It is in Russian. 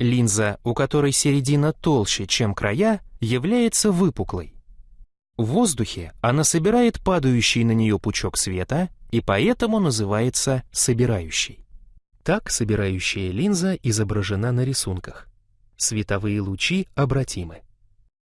Линза, у которой середина толще, чем края, является выпуклой. В воздухе она собирает падающий на нее пучок света и поэтому называется собирающей. Так собирающая линза изображена на рисунках. Световые лучи обратимы.